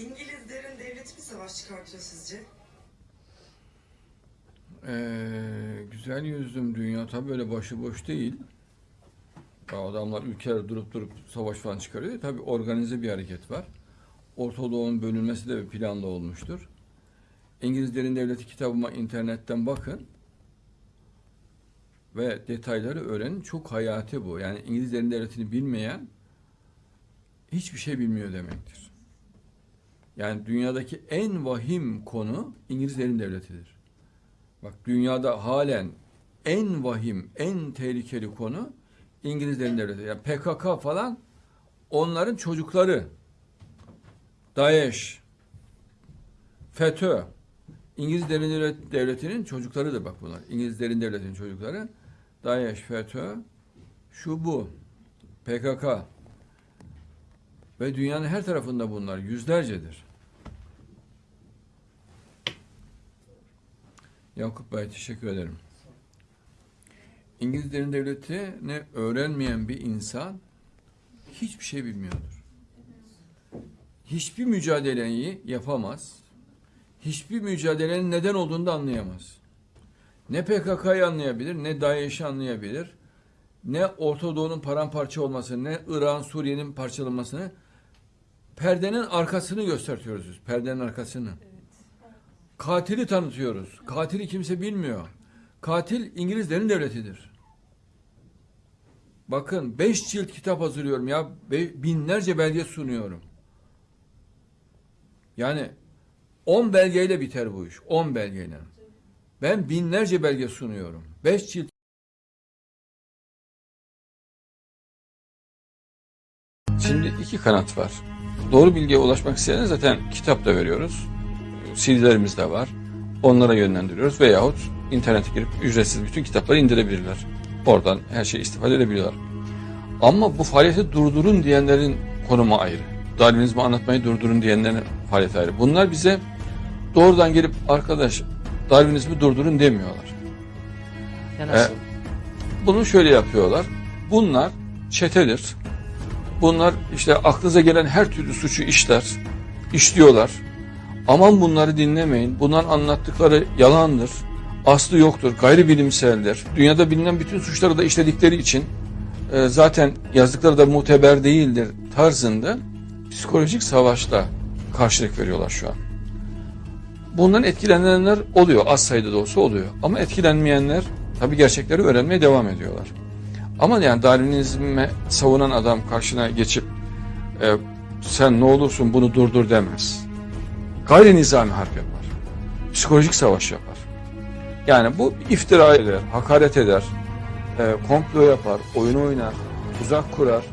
İngilizlerin devleti mi savaş çıkartıyor sizce? Ee, güzel yüzlüm dünya tabii öyle başıboş değil. Ya adamlar ülkeler durup durup savaş falan çıkarıyor. Tabii organize bir hareket var. Orta Doğu'nun bölünmesi de bir planlı olmuştur. İngilizlerin devleti kitabıma internetten bakın. Ve detayları öğrenin. Çok hayati bu. Yani İngilizlerin devletini bilmeyen hiçbir şey bilmiyor demektir. Yani dünyadaki en vahim konu İngilizlerin devletidir. Bak dünyada halen en vahim, en tehlikeli konu İngilizlerin devleti. Yani PKK falan onların çocukları. DAEŞ, FETÖ, İngilizlerin devlet- devletinin çocuklarıdır bak bunlar. İngilizlerin devletinin çocukları. DAEŞ, FETÖ, şu bu. PKK. Ve dünyanın her tarafında bunlar yüzlercedir. Yakup Bey teşekkür ederim. İngilizlerin devletini öğrenmeyen bir insan hiçbir şey bilmiyordur. Hiçbir mücadeleyi yapamaz. Hiçbir mücadelenin neden olduğunu da anlayamaz. Ne PKK'yı anlayabilir, ne DAEŞ'i anlayabilir, ne Orta Doğu'nun paramparça olmasını, ne İran, Suriye'nin parçalanmasını, perdenin arkasını gösteriyoruz biz, perdenin arkasını. Katili tanıtıyoruz. Katili kimse bilmiyor. Katil İngilizlerin devletidir. Bakın beş cilt kitap hazırlıyorum ya. Be- binlerce belge sunuyorum. Yani on belgeyle biter bu iş. On belgeyle. Ben binlerce belge sunuyorum. Beş cilt Şimdi iki kanat var. Doğru bilgiye ulaşmak isteyen zaten kitap da veriyoruz. CD'lerimiz de var. Onlara yönlendiriyoruz veyahut internete girip ücretsiz bütün kitapları indirebilirler. Oradan her şeyi istifade edebiliyorlar. Ama bu faaliyeti durdurun diyenlerin konumu ayrı. Darwinizmi anlatmayı durdurun diyenlerin faaliyeti ayrı. Bunlar bize doğrudan gelip arkadaş Darwinizmi durdurun demiyorlar. Ya nasıl? Bunu şöyle yapıyorlar. Bunlar çetedir. Bunlar işte aklınıza gelen her türlü suçu işler, işliyorlar. Aman bunları dinlemeyin. Bunların anlattıkları yalandır. Aslı yoktur, gayri bilimseldir. Dünyada bilinen bütün suçları da işledikleri için e, zaten yazdıkları da muteber değildir tarzında psikolojik savaşla karşılık veriyorlar şu an. Bundan etkilenenler oluyor, az sayıda da olsa oluyor. Ama etkilenmeyenler tabii gerçekleri öğrenmeye devam ediyorlar. Ama yani Darwinizme savunan adam karşına geçip e, sen ne olursun bunu durdur demez. Gayri nizami harp yapar. Psikolojik savaş yapar. Yani bu iftira eder, hakaret eder, e, komplo yapar, oyun oynar, tuzak kurar.